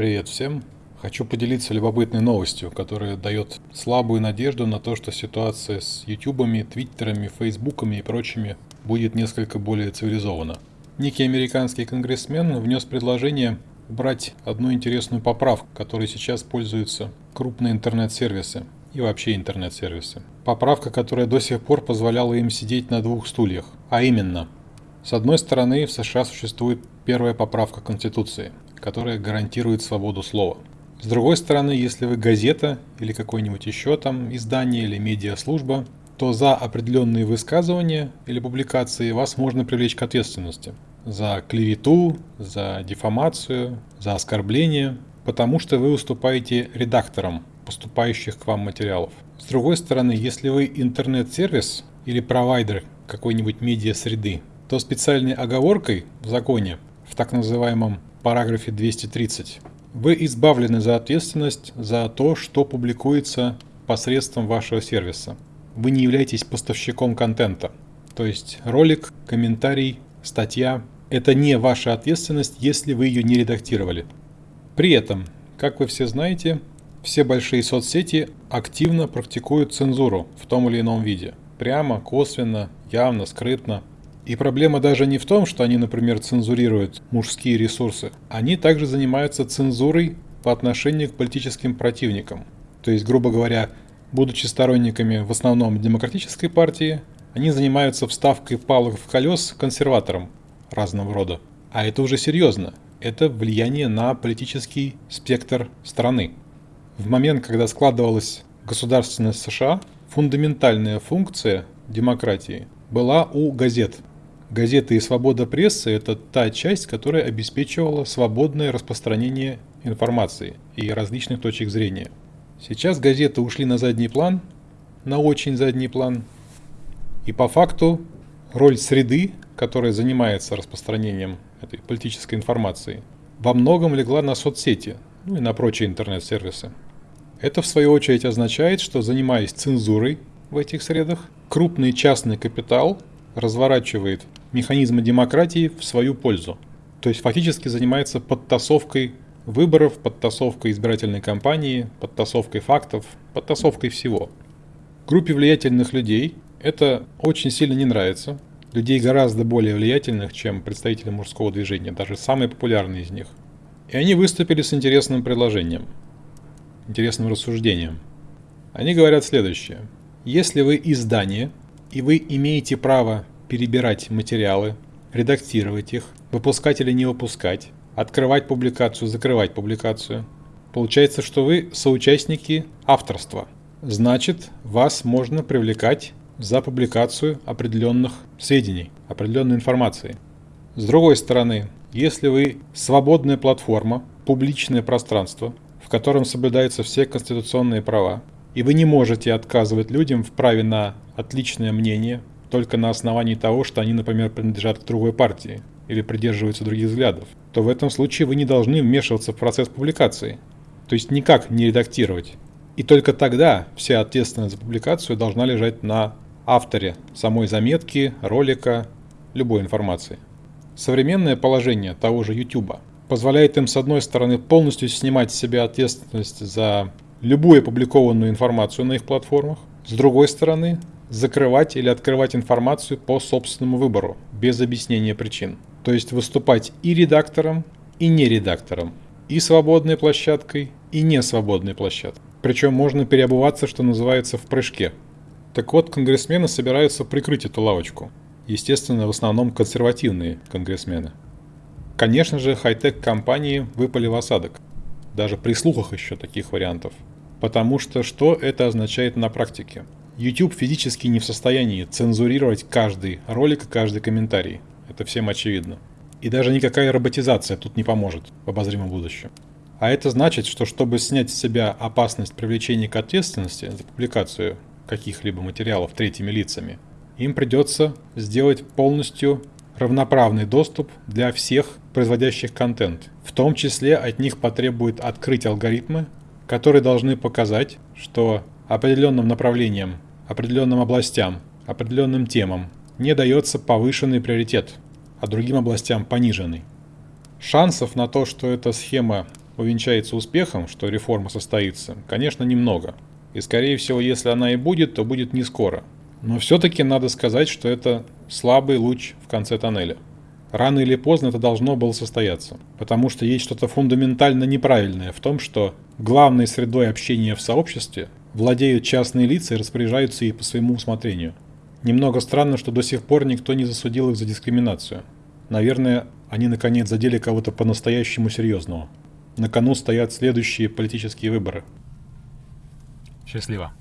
Привет всем! Хочу поделиться любопытной новостью, которая дает слабую надежду на то, что ситуация с ютубами, твиттерами, фейсбуками и прочими будет несколько более цивилизована. Некий американский конгрессмен внес предложение убрать одну интересную поправку, которой сейчас пользуются крупные интернет-сервисы и вообще интернет-сервисы. Поправка, которая до сих пор позволяла им сидеть на двух стульях, а именно, с одной стороны в США существует первая поправка Конституции, которая гарантирует свободу слова. С другой стороны, если вы газета или какое-нибудь еще там издание или медиаслужба, то за определенные высказывания или публикации вас можно привлечь к ответственности. За клевету, за дефамацию, за оскорбление, потому что вы уступаете редакторам поступающих к вам материалов. С другой стороны, если вы интернет-сервис или провайдер какой-нибудь медиа-среды, то специальной оговоркой в законе, в так называемом параграфе 230, вы избавлены за ответственность за то, что публикуется посредством вашего сервиса. Вы не являетесь поставщиком контента. То есть ролик, комментарий, статья – это не ваша ответственность, если вы ее не редактировали. При этом, как вы все знаете, все большие соцсети активно практикуют цензуру в том или ином виде. Прямо, косвенно, явно, скрытно. И проблема даже не в том, что они, например, цензурируют мужские ресурсы. Они также занимаются цензурой по отношению к политическим противникам. То есть, грубо говоря, будучи сторонниками в основном демократической партии, они занимаются вставкой палок в колес консерваторам разного рода. А это уже серьезно. Это влияние на политический спектр страны. В момент, когда складывалась государственность США, фундаментальная функция демократии была у газет – Газеты и свобода прессы – это та часть, которая обеспечивала свободное распространение информации и различных точек зрения. Сейчас газеты ушли на задний план, на очень задний план, и по факту роль среды, которая занимается распространением этой политической информации, во многом легла на соцсети, ну и на прочие интернет-сервисы. Это в свою очередь означает, что занимаясь цензурой в этих средах, крупный частный капитал разворачивает механизмы демократии в свою пользу. То есть фактически занимается подтасовкой выборов, подтасовкой избирательной кампании, подтасовкой фактов, подтасовкой всего. Группе влиятельных людей это очень сильно не нравится. Людей гораздо более влиятельных, чем представители мужского движения, даже самые популярные из них. И они выступили с интересным предложением, интересным рассуждением. Они говорят следующее. Если вы издание, и вы имеете право перебирать материалы, редактировать их, выпускать или не выпускать, открывать публикацию, закрывать публикацию. Получается, что вы соучастники авторства. Значит, вас можно привлекать за публикацию определенных сведений, определенной информации. С другой стороны, если вы свободная платформа, публичное пространство, в котором соблюдаются все конституционные права, и вы не можете отказывать людям в праве на отличное мнение, только на основании того, что они, например, принадлежат к другой партии или придерживаются других взглядов, то в этом случае вы не должны вмешиваться в процесс публикации, то есть никак не редактировать. И только тогда вся ответственность за публикацию должна лежать на авторе самой заметки, ролика, любой информации. Современное положение того же YouTube позволяет им, с одной стороны, полностью снимать с себя ответственность за любую опубликованную информацию на их платформах, с другой стороны, закрывать или открывать информацию по собственному выбору, без объяснения причин. То есть выступать и редактором, и не редактором, и свободной площадкой, и не свободной площадкой. Причем можно переобуваться, что называется, в прыжке. Так вот, конгрессмены собираются прикрыть эту лавочку. Естественно, в основном консервативные конгрессмены. Конечно же, хай-тек компании выпали в осадок. Даже при слухах еще таких вариантов. Потому что что это означает на практике? YouTube физически не в состоянии цензурировать каждый ролик и каждый комментарий. Это всем очевидно. И даже никакая роботизация тут не поможет в обозримом будущем. А это значит, что чтобы снять с себя опасность привлечения к ответственности за публикацию каких-либо материалов третьими лицами, им придется сделать полностью равноправный доступ для всех производящих контент. В том числе от них потребует открыть алгоритмы, которые должны показать, что определенным направлениям определенным областям, определенным темам не дается повышенный приоритет, а другим областям пониженный. Шансов на то, что эта схема увенчается успехом, что реформа состоится, конечно, немного. И скорее всего, если она и будет, то будет не скоро. Но все-таки надо сказать, что это слабый луч в конце тоннеля. Рано или поздно это должно было состояться, потому что есть что-то фундаментально неправильное в том, что главной средой общения в сообществе владеют частные лица и распоряжаются ей по своему усмотрению. Немного странно, что до сих пор никто не засудил их за дискриминацию. Наверное, они наконец задели кого-то по-настоящему серьезного. На кону стоят следующие политические выборы. Счастливо.